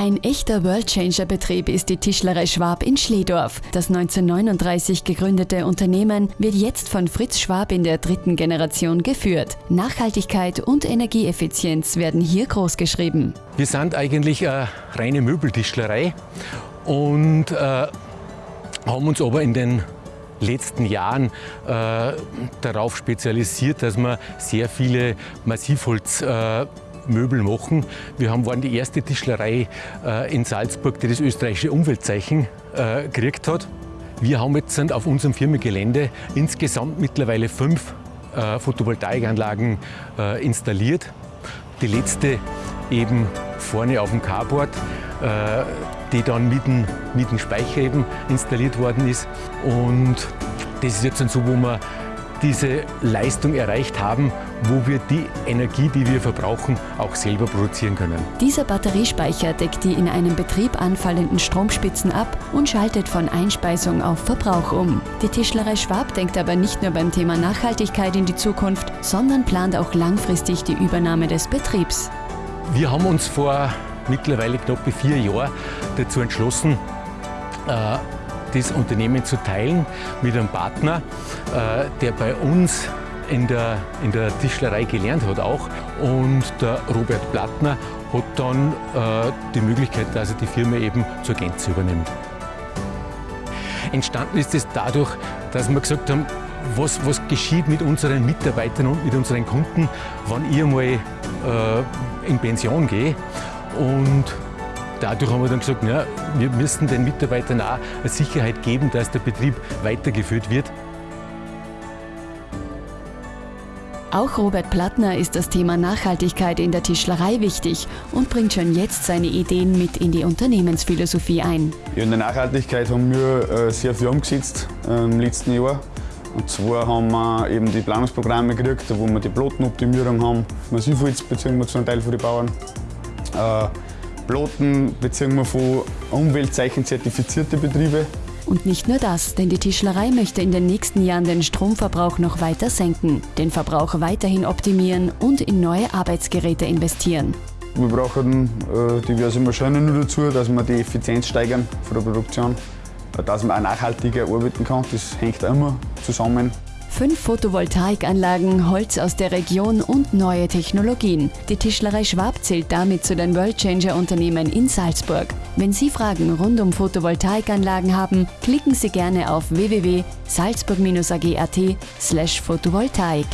Ein echter Worldchanger-Betrieb ist die Tischlerei Schwab in Schledorf. Das 1939 gegründete Unternehmen wird jetzt von Fritz Schwab in der dritten Generation geführt. Nachhaltigkeit und Energieeffizienz werden hier großgeschrieben. Wir sind eigentlich eine reine Möbeltischlerei und äh, haben uns aber in den letzten Jahren äh, darauf spezialisiert, dass wir sehr viele Massivholz äh, Möbel machen. Wir haben, waren die erste Tischlerei äh, in Salzburg, die das österreichische Umweltzeichen äh, gekriegt hat. Wir haben jetzt auf unserem Firmengelände insgesamt mittlerweile fünf äh, Photovoltaikanlagen äh, installiert. Die letzte eben vorne auf dem Carport, äh, die dann mit dem, mit dem Speicher eben installiert worden ist. Und das ist jetzt so, wo wir diese Leistung erreicht haben, wo wir die Energie, die wir verbrauchen, auch selber produzieren können. Dieser Batteriespeicher deckt die in einem Betrieb anfallenden Stromspitzen ab und schaltet von Einspeisung auf Verbrauch um. Die Tischlerei Schwab denkt aber nicht nur beim Thema Nachhaltigkeit in die Zukunft, sondern plant auch langfristig die Übernahme des Betriebs. Wir haben uns vor mittlerweile knapp vier Jahren dazu entschlossen, äh, das Unternehmen zu teilen mit einem Partner, äh, der bei uns in der, in der Tischlerei gelernt hat auch. Und der Robert Plattner hat dann äh, die Möglichkeit, dass er die Firma eben zur Gänze übernimmt. Entstanden ist es dadurch, dass wir gesagt haben, was, was geschieht mit unseren Mitarbeitern und mit unseren Kunden, wenn ich mal äh, in Pension gehe. Und Dadurch haben wir dann gesagt, na, wir müssen den Mitarbeitern auch eine Sicherheit geben, dass der Betrieb weitergeführt wird. Auch Robert Plattner ist das Thema Nachhaltigkeit in der Tischlerei wichtig und bringt schon jetzt seine Ideen mit in die Unternehmensphilosophie ein. In der Nachhaltigkeit haben wir äh, sehr viel umgesetzt äh, im letzten Jahr. Und zwar haben wir eben die Planungsprogramme gekriegt, wo wir die Plotenoptimierung haben. Massivholz beziehen wir zu einem Teil von den Bauern. Äh, Ploten beziehen wir von Umweltzeichen zertifizierte Betriebe. Und nicht nur das, denn die Tischlerei möchte in den nächsten Jahren den Stromverbrauch noch weiter senken, den Verbrauch weiterhin optimieren und in neue Arbeitsgeräte investieren. Wir brauchen äh, diverse Maschinen nur dazu, dass wir die Effizienz steigern von der Produktion, dass man auch nachhaltiger arbeiten kann. Das hängt immer zusammen. Fünf Photovoltaikanlagen, Holz aus der Region und neue Technologien. Die Tischlerei Schwab zählt damit zu den Worldchanger-Unternehmen in Salzburg. Wenn Sie Fragen rund um Photovoltaikanlagen haben, klicken Sie gerne auf www.salzburg-ag.at/photovoltaik.